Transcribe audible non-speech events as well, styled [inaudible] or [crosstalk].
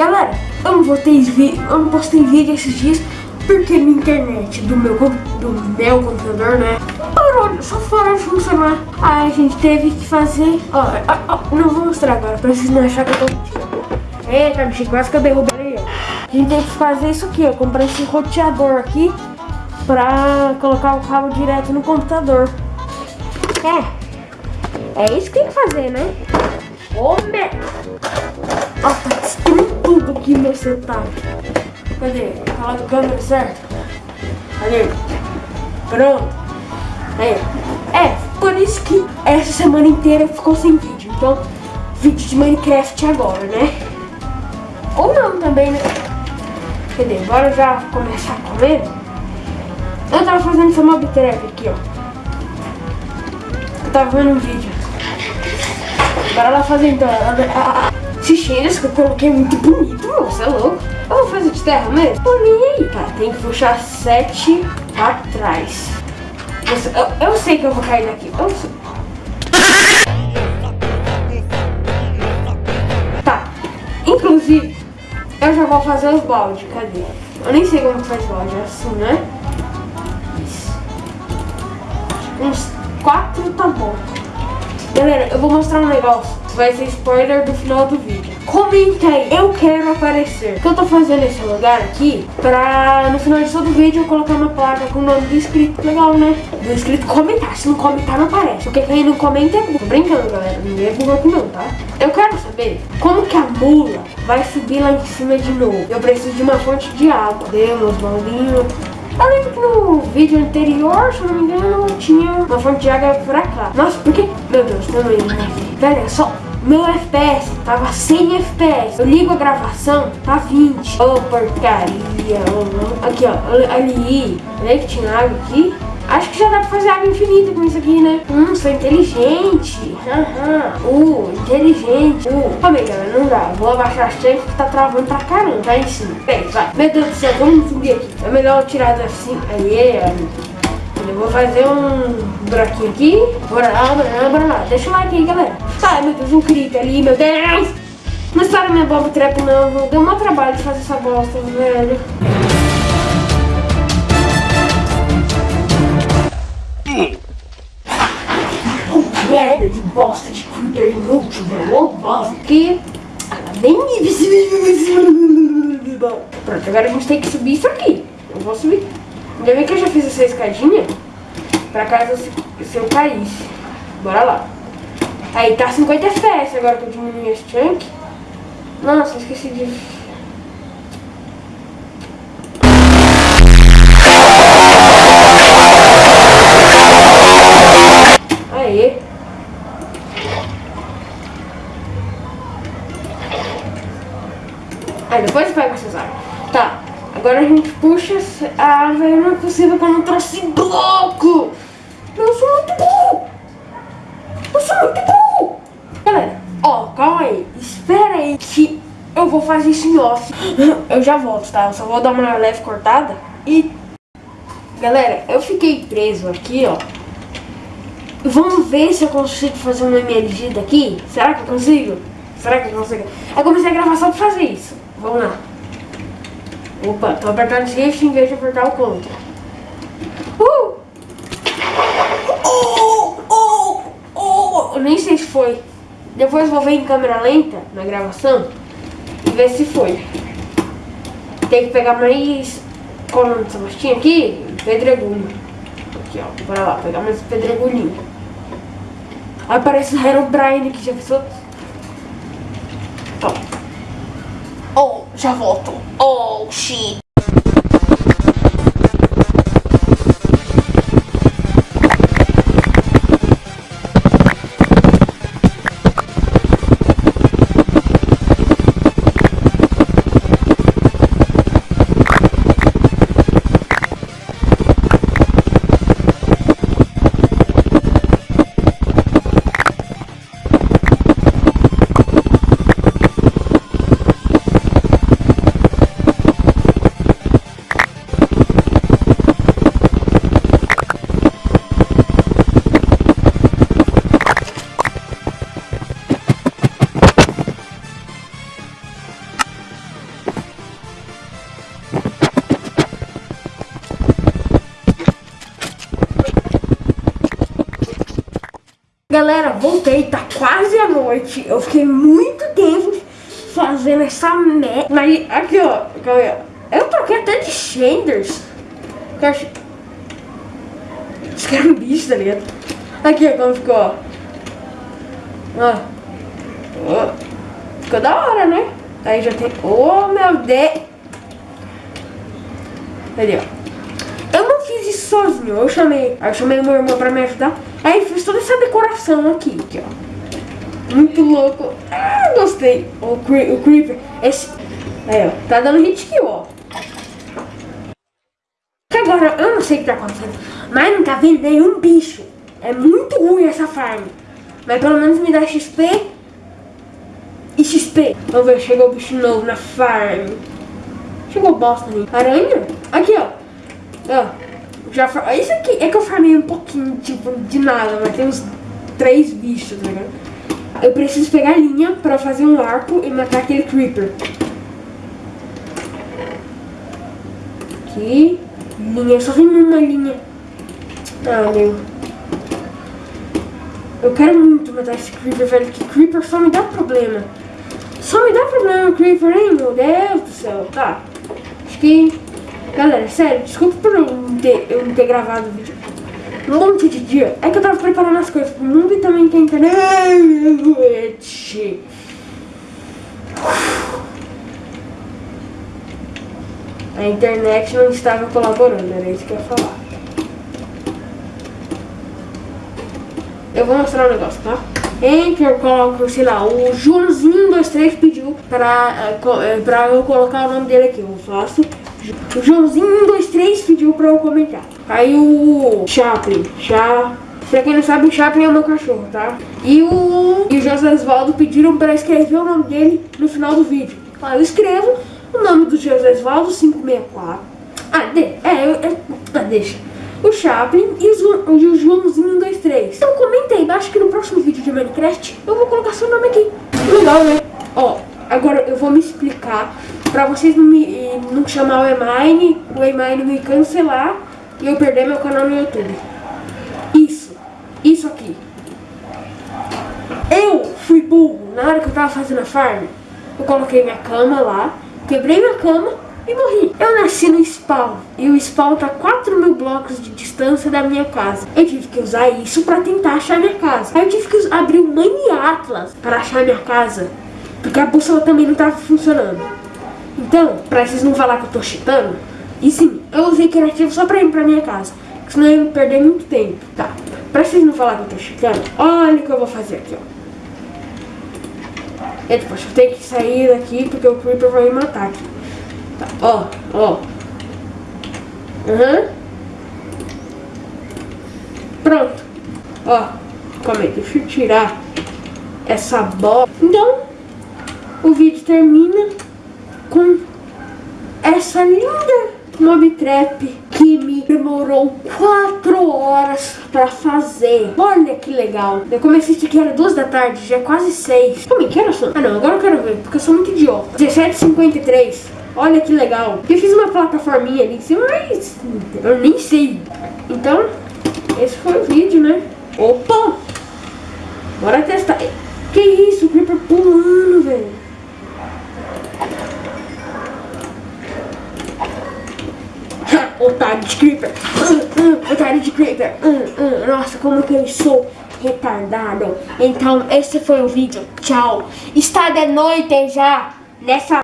Galera, eu não, botei vi eu não postei vídeo esses dias porque minha internet do meu, do meu computador, né? Parou, só parou de funcionar. Aí a gente teve que fazer. Ó, ó, ó não vou mostrar agora, pra vocês não acharem que eu tô. Eita, bicho, quase que eu derrubei. A gente teve que fazer isso aqui, ó. Comprar esse roteador aqui pra colocar o cabo direto no computador. É. É isso que tem que fazer, né? Ô, merda! Ó, tá destruindo tudo aqui meu setup. Cadê? Tá do câmera certo? Cadê? Pronto. Aí. É, por isso que essa semana inteira ficou sem vídeo. Então, vídeo de Minecraft agora, né? Ou não também, né? Cadê? Bora já começar a comer? Eu tava fazendo essa mob trap aqui, ó. Eu tava vendo um vídeo. Bora lá fazer então. Cheiros que eu coloquei muito bonito, você é louco. Eu vou fazer de terra mesmo? Por mim. Tá, tem que puxar sete atrás. Eu, eu, sei que eu vou cair daqui. Eu sei. Tá. Inclusive, eu já vou fazer os baldes. Cadê? Eu nem sei como faz balde. É assim, né? Isso. Uns quatro tá bom. Galera, eu vou mostrar um negócio. Vai ser spoiler do final do vídeo. Comenta aí, eu quero aparecer. O que eu tô fazendo esse lugar aqui pra no final de todo vídeo eu colocar uma placa com o nome do inscrito. Legal, né? Do inscrito comentar. Se não comentar, não aparece. Porque quem não comenta é. Tô brincando, galera. Ninguém é burro aqui não, tá? Eu quero saber como que a mula vai subir lá em cima de novo. Eu preciso de uma fonte de água. Deu meus bolinhos. Eu lembro que no vídeo anterior, se não me engano, tinha uma fonte de água pra cá. Nossa, por que? Meu Deus, também, né? Velho, é só meu FPS tava 100 FPS. Eu ligo a gravação, tá 20. Ô, oh, porcaria. Oh, aqui, ó. Ali. Olha que tinha água aqui. Acho que já dá pra fazer água infinita com isso aqui, né? Hum, sou inteligente. Aham. Uh, inteligente. Uh. Calma aí, galera, não dá. Vou abaixar a chave que tá travando pra caramba. Tá em cima. Bem, vai. Meu Deus do céu, vamos subir aqui. É melhor tirar assim. Aí, Eu vou fazer um buraquinho aqui. Bora lá, bora lá, bora lá. Deixa o like aí, galera. Sai, meu Deus, um creeper ali, meu Deus. Não estoura minha bomba trap, não. Deu um trabalho de fazer essa bosta, velho. merda de bosta de creeper inútil, velho. bosta. Que nem [laughs] Pronto, agora a gente tem que subir isso aqui. Eu vou subir. Ainda bem que eu já fiz essa escadinha pra caso se eu caísse. Bora lá. Aí tá 50 FPS agora que eu diminui esse chunk. Nossa, esqueci de Aí depois pega essas árvores. Agora a gente puxa a árvore. Não é possível que eu não trouxe bloco. Eu sou muito bom. Eu sou muito bom. Galera, ó, calma aí. Espera aí que eu vou fazer isso em off. [gasps] Eu já volto, tá? Eu só vou dar uma leve cortada. E, galera, eu fiquei preso aqui, ó. Vamos ver se eu consigo fazer um MLG daqui. Será que eu consigo? Será que eu consigo? Eu comecei a gravar só pra fazer isso. Vamos lá. Opa, tô apertando shift em vez de apertar o contra. Uh! Oh, oh, oh. Eu nem sei se foi. Depois vou ver em câmera lenta, na gravação, e ver se foi. Tem que pegar mais... Qual o nome dessa mostinha aqui? Pedregulho. Aqui, ó. Bora lá, pegar mais pedregulhinho. Aí parece o Herobrine aqui, já pensou? Ó. Oh, já volto. Oh, shit. Galera, voltei, tá quase a noite. Eu fiquei muito tempo fazendo essa merda. Mas aqui, ó, eu troquei até de shaders. Eu acho... Isso que era um bicho, tá ligado? Aqui, ó, como ficou, ó. Ó. ó. Ficou da hora, né? Aí já tem... Oh, meu Deus! Ali, ó. Eu não fiz isso sozinho. Eu chamei... Eu chamei meu irmão pra me ajudar. Fiz toda essa decoração aqui, aqui ó. Muito louco. Ah, gostei. O, cre o Creeper. Esse... Aí, ó. Tá dando hit kill, ó. Que agora, eu não sei o que tá acontecendo. Mas não tá vendo nenhum bicho. É muito ruim essa farm. Mas pelo menos me dá XP. E XP. Vamos ver, chegou o bicho novo na farm. Chegou bosta ali. Aranha? Aqui, ó. Ó. Já, isso aqui é que eu farmei um pouquinho, tipo, de nada, mas tem uns três bichos, né? Eu preciso pegar linha pra fazer um arco e matar aquele creeper. Aqui. Linha, só tem uma linha. Ah, meu. Eu quero muito matar esse creeper, velho, que creeper só me dá problema. Só me dá problema creeper, hein, meu Deus do céu. Tá. Acho que Galera, sério, desculpa por não ter, eu não ter gravado o vídeo um monte de dia. É que eu tava preparando as coisas pro mundo e também tem internet. A internet não estava colaborando, era isso que eu ia falar. Eu vou mostrar um negócio, tá? Entre eu coloco, sei lá, o Joãozinho23 pediu pra, eh, pra eu colocar o nome dele aqui. Eu faço o Joãozinho123 pediu pra eu comentar. Aí o Chaplin, Cha... Pra quem não sabe, o Chaplin é o meu cachorro, tá? E o, e o José Osvaldo pediram pra escrever o nome dele no final do vídeo. Aí eu escrevo o nome do José Osvaldo 564. Ah, de, é, eu, ah, deixa. O Chaplin e o, o Joãozinho 123. Então comenta aí embaixo que no próximo vídeo de Minecraft eu vou colocar seu nome aqui. Legal, né? Ó, agora eu vou me explicar Pra vocês não me não chamar o Emine, o Emine me cancelar e eu perder meu canal no YouTube. Isso. Isso aqui. Eu fui burro. Na hora que eu tava fazendo a farm, eu coloquei minha cama lá, quebrei minha cama e morri. Eu nasci no spawn e o spawn tá 4 mil blocos de distância da minha casa. Eu tive que usar isso pra tentar achar minha casa. Aí eu tive que abrir o Mini Atlas pra achar minha casa. Porque a bússola também não tava funcionando. Então, pra vocês não falar que eu tô cheatando, e sim, eu usei criativo só pra ir pra minha casa. Senão eu ia perder muito tempo. Tá. Pra vocês não falar que eu tô cheatando, olha o que eu vou fazer aqui, ó. E depois eu tenho que sair daqui porque o Creeper vai me matar aqui. Tá, ó, ó. Aham. Uhum. Pronto. Ó, calma aí, deixa eu tirar essa bola. Então, o vídeo termina com essa linda mob trap que me demorou 4 horas pra fazer. Olha que legal. Eu comecei isso aqui, era 2 da tarde, já é quase 6. Como é que era? Ah não, agora eu quero ver, porque eu sou muito idiota. 17h53. Olha que legal. Eu fiz uma plataforminha ali em cima, mas eu nem sei. Então, esse foi o vídeo, né? Opa! Bora testar. Que isso, o Creeper pulando, velho. [laughs] otário de creeper, [laughs] otário de creeper, nossa, como que eu sou retardado. Então, esse foi o vídeo, tchau. Está de noite já, nessa...